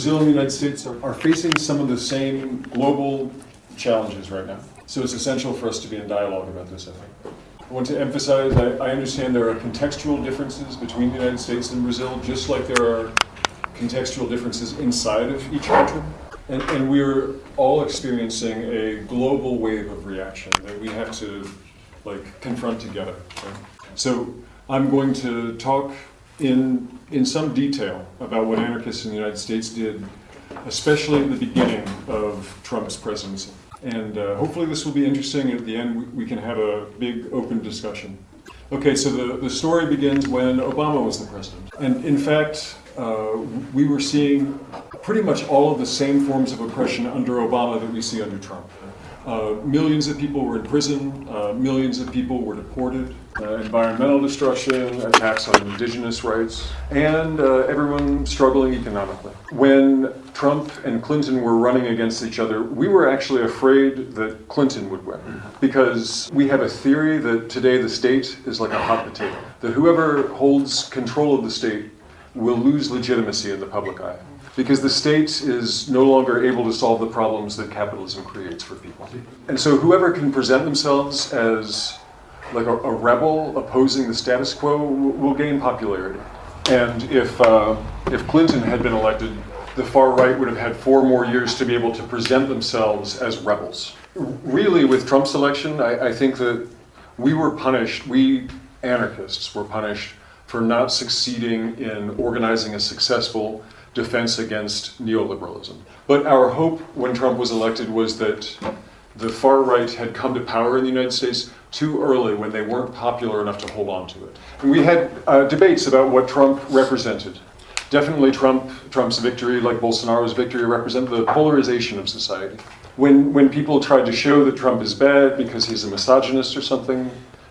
Brazil and the United States are, are facing some of the same global challenges right now. So it's essential for us to be in dialogue about this, I think. I want to emphasize, I, I understand there are contextual differences between the United States and Brazil, just like there are contextual differences inside of each country. And, and we're all experiencing a global wave of reaction that we have to like confront together. right? So I'm going to talk in, in some detail about what anarchists in the United States did, especially at the beginning of Trump's presidency. And uh, hopefully this will be interesting, at the end we, we can have a big open discussion. Okay, so the, the story begins when Obama was the president. And in fact, uh, we were seeing pretty much all of the same forms of oppression under Obama that we see under Trump. Uh, millions of people were in prison, uh, millions of people were deported, uh, environmental destruction, attacks on indigenous rights, and uh, everyone struggling economically. When Trump and Clinton were running against each other, we were actually afraid that Clinton would win because we have a theory that today the state is like a hot potato, that whoever holds control of the state will lose legitimacy in the public eye because the state is no longer able to solve the problems that capitalism creates for people. And so whoever can present themselves as like a, a rebel opposing the status quo will, gain popularity. And if, uh, if Clinton had been elected, the far right would have had four more years to be able to present themselves as rebels. Really, with Trump's election, I, I think that we were punished, we anarchists were punished for not succeeding in organizing a successful defense against neoliberalism. But our hope when Trump was elected was that the far right had come to power in the United States too early when they weren't popular enough to hold on to it. And we had uh, debates about what Trump represented. Definitely Trump, Trump's victory, like Bolsonaro's victory, represented the polarization of society. When, when people tried to show that Trump is bad because he's a misogynist or something,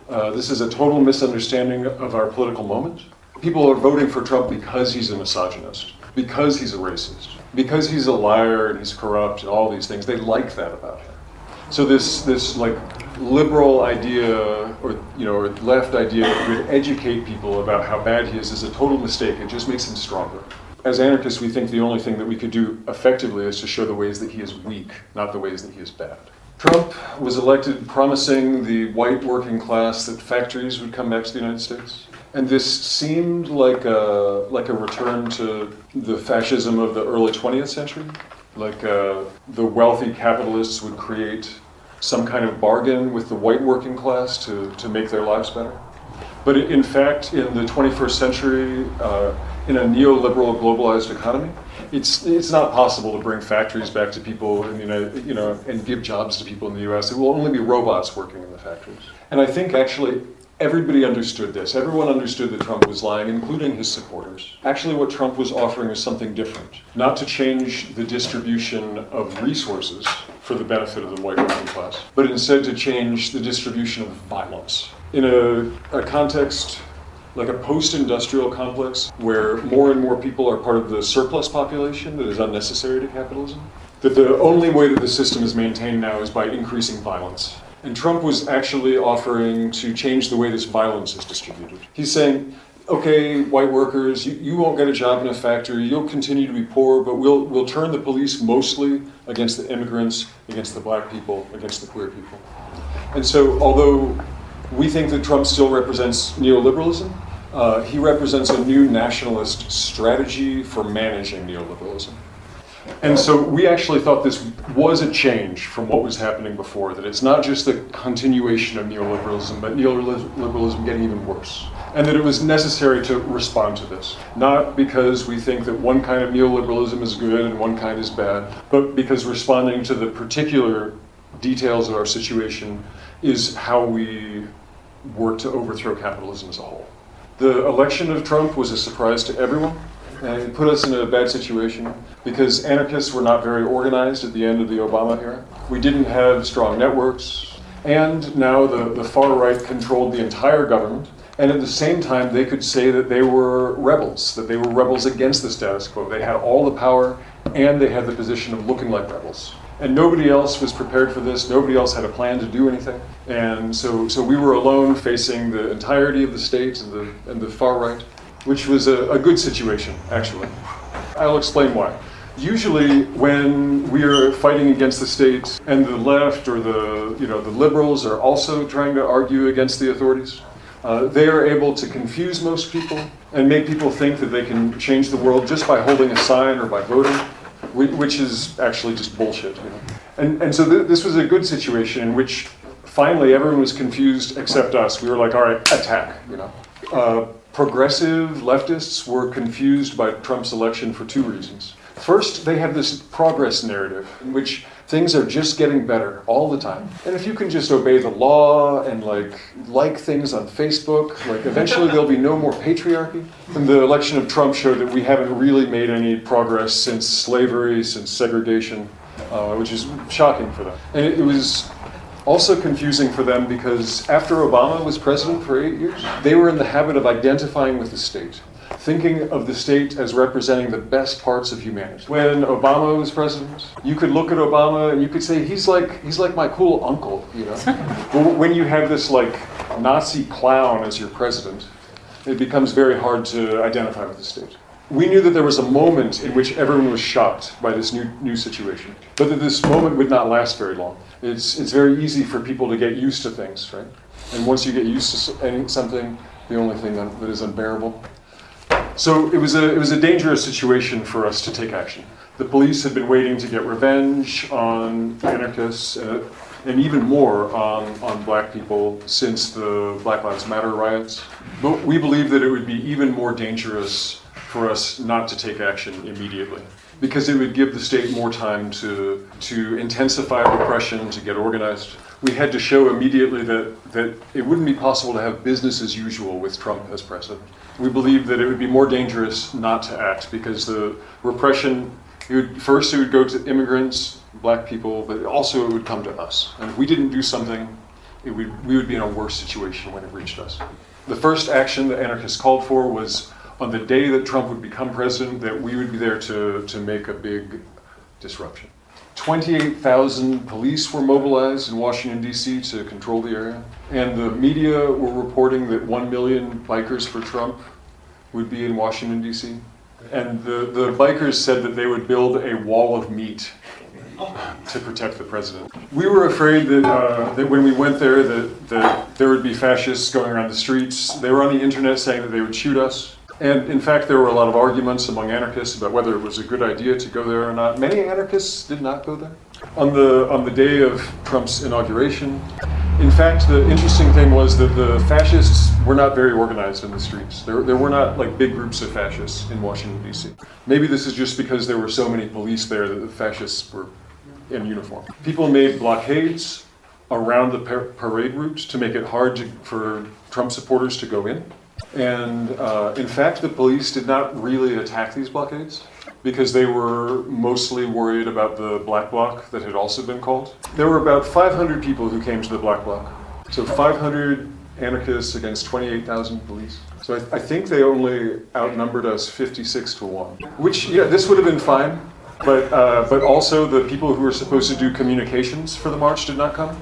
uh, this is a total misunderstanding of our political moment. People are voting for Trump because he's a misogynist because he's a racist, because he's a liar and he's corrupt and all these things. They like that about him. So this this like liberal idea or you know or left idea that would educate people about how bad he is is a total mistake. It just makes him stronger. As anarchists, we think the only thing that we could do effectively is to show the ways that he is weak, not the ways that he is bad. Trump was elected promising the white working class that factories would come back to the United States. And this seemed like a, like a return to the fascism of the early 20th century. Like uh, the wealthy capitalists would create some kind of bargain with the white working class to, to make their lives better. But in fact, in the 21st century, uh, in a neoliberal globalized economy, it's, it's not possible to bring factories back to people in the United, you know, and give jobs to people in the US. It will only be robots working in the factories. And I think actually Everybody understood this. Everyone understood that Trump was lying, including his supporters. Actually, what Trump was offering was something different. Not to change the distribution of resources for the benefit of the white working class, but instead to change the distribution of violence. In a, a context like a post-industrial complex where more and more people are part of the surplus population that is unnecessary to capitalism, that the only way that the system is maintained now is by increasing violence. And Trump was actually offering to change the way this violence is distributed. He's saying, okay, white workers, you, you won't get a job in a factory, you'll continue to be poor, but we'll, we'll turn the police mostly against the immigrants, against the black people, against the queer people. And so, although we think that Trump still represents neoliberalism, uh, he represents a new nationalist strategy for managing neoliberalism. And so we actually thought this was a change from what was happening before, that it's not just the continuation of neoliberalism, but neoliberalism getting even worse. And that it was necessary to respond to this. Not because we think that one kind of neoliberalism is good and one kind is bad, but because responding to the particular details of our situation is how we work to overthrow capitalism as a whole. The election of Trump was a surprise to everyone. And it put us in a bad situation because anarchists were not very organized at the end of the Obama era. We didn't have strong networks. And now the, the far right controlled the entire government. And at the same time, they could say that they were rebels, that they were rebels against the status quo. They had all the power and they had the position of looking like rebels. And nobody else was prepared for this. Nobody else had a plan to do anything. And so, so we were alone facing the entirety of the state and the, and the far right which was a, a good situation, actually. I'll explain why. Usually, when we are fighting against the state and the left or the, you know, the liberals are also trying to argue against the authorities, uh, they are able to confuse most people and make people think that they can change the world just by holding a sign or by voting, which is actually just bullshit. You know? and, and so th- this was a good situation in which finally everyone was confused except us. We were like, all right, attack. You know, uh, progressive leftists were confused by Trump's election for two reasons. First, they have this progress narrative in which things are just getting better all the time. And if you can just obey the law and like like things on Facebook, like eventually there'll be no more patriarchy. And the election of Trump showed that we haven't really made any progress since slavery, since segregation, uh, which is shocking for them. And it, it was also confusing for them because after Obama was president for eight years, they were in the habit of identifying with the state, thinking of the state as representing the best parts of humanity. When Obama was president, you could look at Obama and you could say he's like he's like my cool uncle, you know. but when you have this like Nazi clown as your president, it becomes very hard to identify with the state. We knew that there was a moment in which everyone was shocked by this new, new situation, but that this moment would not last very long. It's, it's very easy for people to get used to things, right? And once you get used to any, something, the only thing that, that is unbearable. So it was, a, it was a dangerous situation for us to take action. The police had been waiting to get revenge on anarchists uh, and even more on, on black people since the Black Lives Matter riots. But we believe that it would be even more dangerous for us not to take action immediately because it would give the state more time to, to intensify repression, to get organized. We had to show immediately that, that it wouldn't be possible to have business as usual with Trump as president. We believed that it would be more dangerous not to act because the repression, it would, first it would go to immigrants, black people, but also it would come to us. And if we didn't do something, it would, we would be in a worse situation when it reached us. The first action the anarchists called for was on the day that Trump would become president, that we would be there to, to make a big disruption. 28,000 police were mobilized in Washington, D.C. to control the area. And the media were reporting that 1 million bikers for Trump would be in Washington, D.C. And the, the bikers said that they would build a wall of meat to protect the president. We were afraid that, uh, that when we went there that, that there would be fascists going around the streets. They were on the internet saying that they would shoot us. And in fact, there were a lot of arguments among anarchists about whether it was a good idea to go there or not. Many anarchists did not go there. On the, on the day of Trump's inauguration, in fact, the interesting thing was that the fascists were not very organized in the streets. There, there were not like big groups of fascists in Washington, D.C. Maybe this is just because there were so many police there that the fascists were in uniform. People made blockades around the par- parade route to make it hard to, for Trump supporters to go in. And uh, in fact, the police did not really attack these blockades because they were mostly worried about the black bloc that had also been called. There were about 500 people who came to the black bloc. So 500 anarchists against 28,000 police. So I, I think they only outnumbered us 56 to 1. Which, yeah, this would have been fine. But, uh, but also the people who were supposed to do communications for the march did not come.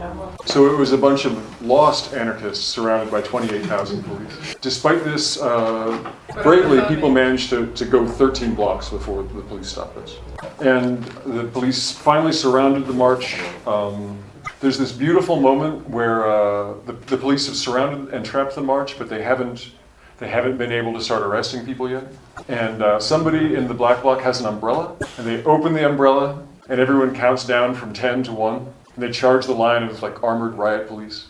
So it was a bunch of lost anarchists surrounded by 28,000 police. Despite this, uh, bravely, people managed to, to go 13 blocks before the police stopped us. And the police finally surrounded the march. Um, there's this beautiful moment where uh, the, the police have surrounded and trapped the march, but they haven't they haven't been able to start arresting people yet. And uh, somebody in the black bloc has an umbrella, and they open the umbrella, and everyone counts down from 10 to 1. And they charge the line of like armored riot police.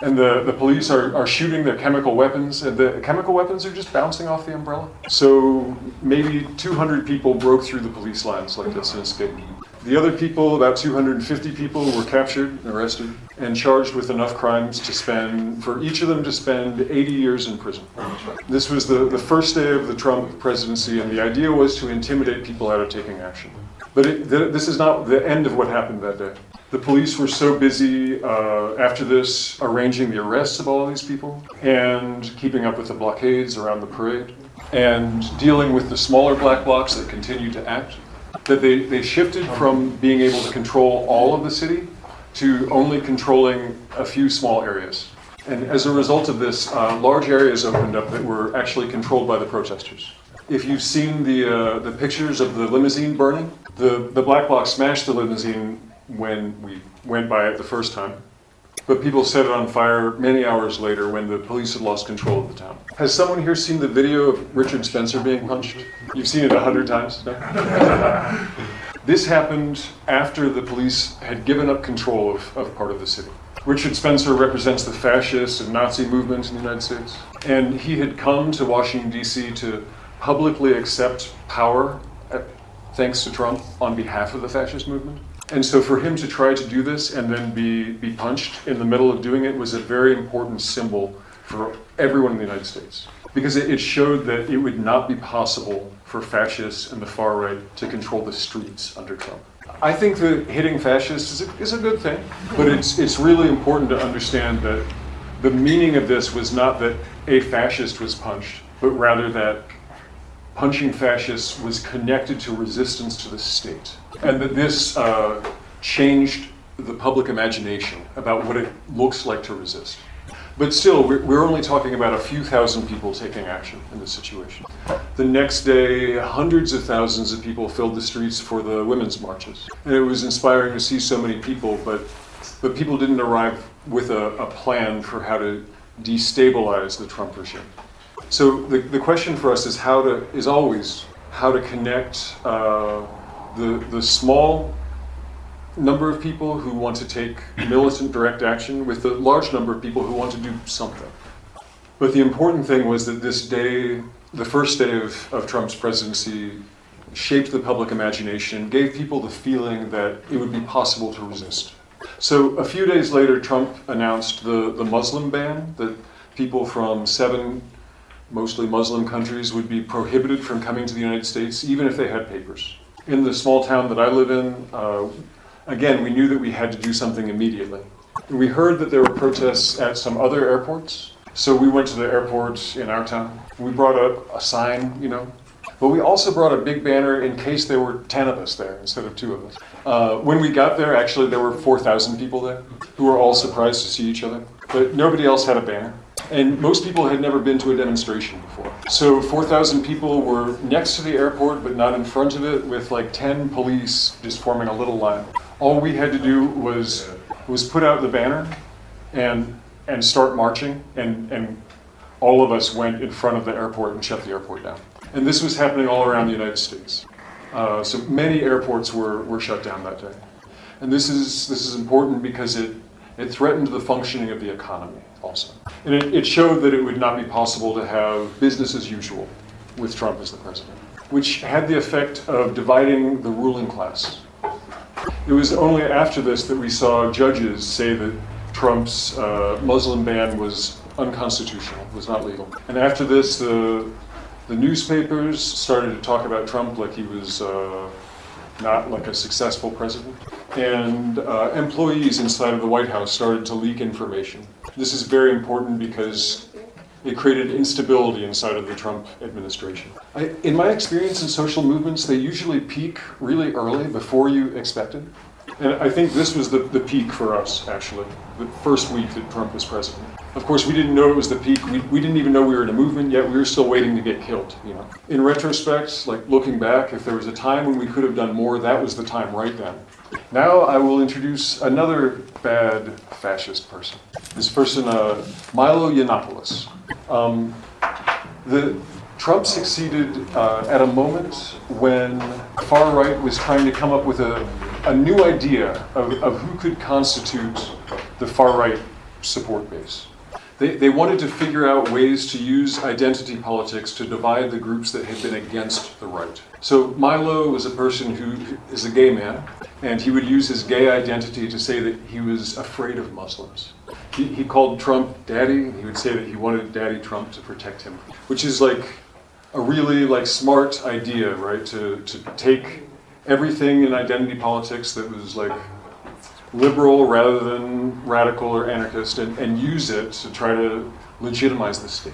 And the, the police are, are shooting their chemical weapons, and the chemical weapons are just bouncing off the umbrella. So maybe 200 people broke through the police lines like this and escaped. The other people, about 250 people, were captured and arrested and charged with enough crimes to spend, for each of them to spend 80 years in prison. This was the, the first day of the Trump presidency, and the idea was to intimidate people out of taking action. But it, th- this is not the end of what happened that day. The police were so busy uh, after this arranging the arrests of all of these people and keeping up with the blockades around the parade and dealing with the smaller black blocs that continued to act that they, they shifted from being able to control all of the city to only controlling a few small areas. And as a result of this, uh, large areas opened up that were actually controlled by the protesters. If you've seen the, uh, the pictures of the limousine burning, the, the black blocs smashed the limousine when we went by it the first time. But people set it on fire many hours later when the police had lost control of the town. Has someone here seen the video of Richard Spencer being punched? You've seen it a hundred times? No? this happened after the police had given up control of, of part of the city. Richard Spencer represents the fascist and Nazi movement in the United States. And he had come to Washington, D.C. to publicly accept power, uh, thanks to Trump, on behalf of the fascist movement. And so for him to try to do this and then be, be punched in the middle of doing it was a very important symbol for everyone in the United States. Because it, it showed that it would not be possible for fascists and the far right to control the streets under Trump. I think that hitting fascists is a, is a good thing, but it's, it's really important to understand that the meaning of this was not that a fascist was punched, but rather that punching fascists was connected to resistance to the state. And that this uh, changed the public imagination about what it looks like to resist. But still, we're, only talking about a few thousand people taking action in this situation. The next day, hundreds of thousands of people filled the streets for the women's marches. And it was inspiring to see so many people, but, but people didn't arrive with a, a plan for how to destabilize the Trump regime. So the, the question for us is how to, is always how to connect uh, the, the small number of people who want to take militant direct action with the large number of people who want to do something. But the important thing was that this day, the first day of, of Trump's presidency, shaped the public imagination, gave people the feeling that it would be possible to resist. So a few days later, Trump announced the, the Muslim ban, that people from seven mostly Muslim countries would be prohibited from coming to the United States, even if they had papers. In the small town that I live in, uh, again, we knew that we had to do something immediately. We heard that there were protests at some other airports, so we went to the airport in our town. We brought up a sign, you know, but we also brought a big banner in case there were 10 of us there instead of two of us. Uh, when we got there, actually, there were 4,000 people there who were all surprised to see each other, but nobody else had a banner. And most people had never been to a demonstration before. So 4,000 people were next to the airport, but not in front of it, with like 10 police just forming a little line. All we had to do was, was put out the banner and, and start marching, and, and all of us went in front of the airport and shut the airport down. And this was happening all around the United States. Uh, so many airports were, were shut down that day. And this is, this is important because it, it threatened the functioning of the economy also. And it, it showed that it would not be possible to have business as usual with Trump as the president, which had the effect of dividing the ruling class. It was only after this that we saw judges say that Trump's uh, Muslim ban was unconstitutional, was not legal. And after this, the, the newspapers started to talk about Trump like he was uh, not like a successful president. And uh, employees inside of the White House started to leak information. This is very important because it created instability inside of the Trump administration. I, in my experience in social movements, they usually peak really early before you expect it. And I think this was the, the peak for us, actually, the first week that Trump was president. Of course, we didn't know it was the peak. We, we didn't even know we were in a movement yet. We were still waiting to get killed, you know. In retrospect, like looking back, if there was a time when we could have done more, that was the time right then. Now I will introduce another bad fascist person. This person, uh, Milo Yiannopoulos. Um, the, Trump succeeded uh, at a moment when far right was trying to come up with a, a new idea of, of who could constitute the far right support base. They, they wanted to figure out ways to use identity politics to divide the groups that had been against the right. So Milo was a person who is a gay man, and he would use his gay identity to say that he was afraid of Muslims. He, he called Trump daddy, he would say that he wanted daddy Trump to protect him, which is like a really like smart idea, right? To, to take everything in identity politics that was like liberal rather than radical or anarchist and, and use it to try to legitimize the state.